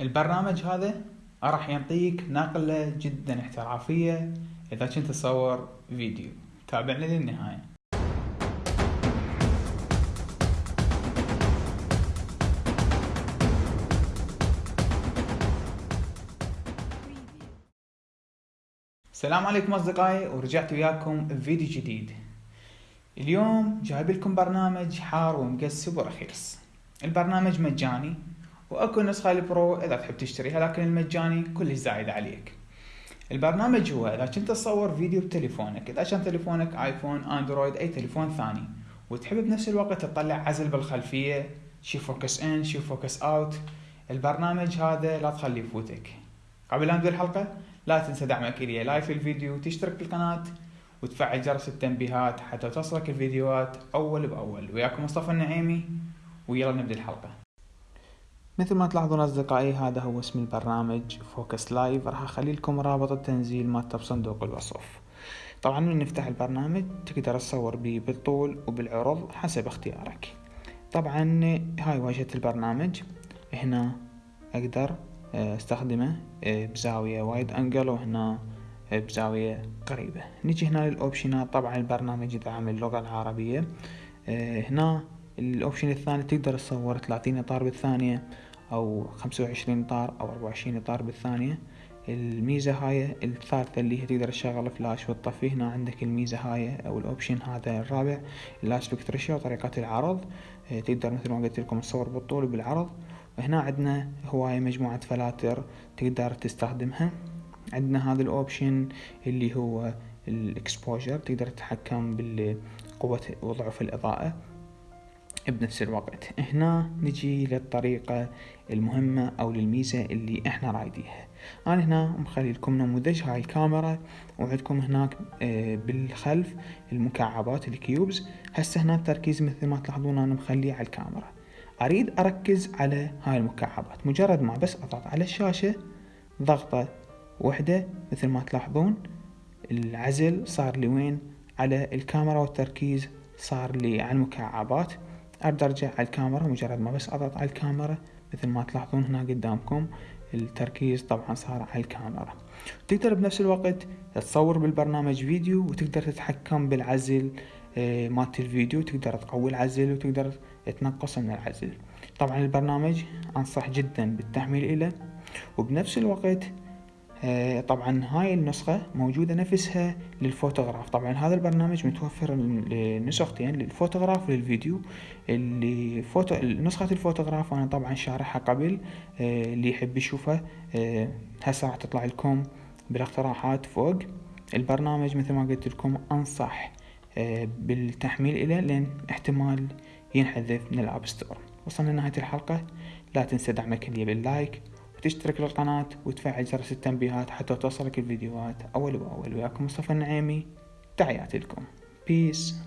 البرنامج هذا راح يعطيك نقلة جدا احترافية إذا كنت تصور فيديو. تابعنا للنهاية. السلام عليكم أصدقائي ورجعت وياكم بفيديو جديد. اليوم جايب لكم برنامج حار ومقسب ورخيص البرنامج مجاني وأكو نسخة ال Pro إذا تحب تشتريها لكن المجاني كلش زايد عليك. البرنامج هو إذا كنت تصور فيديو بتليفونك إذا كان تليفونك آيفون آندرويد أي تليفون ثاني وتحب بنفس الوقت تطلع عزل بالخلفية شي focus in شي focus out البرنامج هذا لا تخليه يفوتك. قبل لا نبدأ الحلقة لا تنسى دعمك لي like الفيديو وتشترك بالقناة وتفعل جرس التنبيهات حتى توصلك الفيديوهات أول بأول. وياكم مصطفى النعيمي ويلا نبدأ الحلقة. مثل ما تلاحظون أصدقائي هذا هو اسم البرنامج Focus Live راح أخلي لكم رابط التنزيل مالته بصندوق الوصف. طبعا من نفتح البرنامج تقدر تصور به بالطول وبالعرض حسب اختيارك. طبعا هاي واجهة البرنامج. هنا أقدر آه، أستخدمه آه، بزاوية wide angle وهنا آه، بزاوية قريبة. نجي هنا للأوبشنات طبعا البرنامج يدعم اللغة العربية. هنا ال option الثاني تقدر تصور 30 اطار بالثانية أو 25 اطار أو 24 اطار بالثانية. الميزة هاي الثالثة اللي هي تقدر تشغل فلاش وتطفي هنا عندك الميزة هاي أو ال option هذا الرابع ال aspect ratio طريقة العرض. آه، تقدر مثل ما قلت لكم تصور بالطول وبالعرض. وهنا عندنا هواية مجموعة فلاتر تقدر تستخدمها. عندنا هذا ال option اللي هو ال exposure تقدر تتحكم بالقوة وضعف الإضاءة. بنفس الوقت هنا نجي للطريقة المهمة أو للميزة اللي إحنا رايديها. أنا هنا مخلي لكم نموذج. هاي الكاميرا وعندكم هناك آه، بالخلف المكعبات ال cubes. هسه هنا التركيز مثل ما تلاحظون أنا مخليه على الكاميرا. أريد أركز على هاي المكعبات. مجرد ما بس أضغط على الشاشة ضغطة وحدة مثل ما تلاحظون العزل صار لي وين على الكاميرا والتركيز صار لي على المكعبات. ابدا ارجع على الكاميرا مجرد ما بس أضغط على الكاميرا مثل ما تلاحظون هنا قدامكم التركيز طبعا صار على الكاميرا. تقدر بنفس الوقت تصور بالبرنامج فيديو وتقدر تتحكم بالعزل آه، مالت الفيديو تقدر تقوي العزل وتقدر تنقص من العزل. طبعا البرنامج أنصح جدا بالتحميل إله. وبنفس الوقت طبعا هاي النسخة موجودة نفسها للفوتوغراف. طبعا هذا البرنامج متوفر نسختين للفوتوغراف وللفيديو. اللي فوتو نسخة الفوتوغراف أنا طبعا شارحها قبل آه، اللي يحب يشوفها آه، هسه راح تطلع لكم بالاقتراحات فوق. البرنامج مثل ما قلت لكم أنصح بالتحميل إليه لأن احتمال ينحذف من ال App Store. وصلنا لنهاية الحلقة. لا تنسى دعمك لي بال like وتشترك للقناة وتفعل جرس التنبيهات حتى توصلك الفيديوهات. أول بأول. وياكم مصطفى النعيمي. تحياتي لكم. peace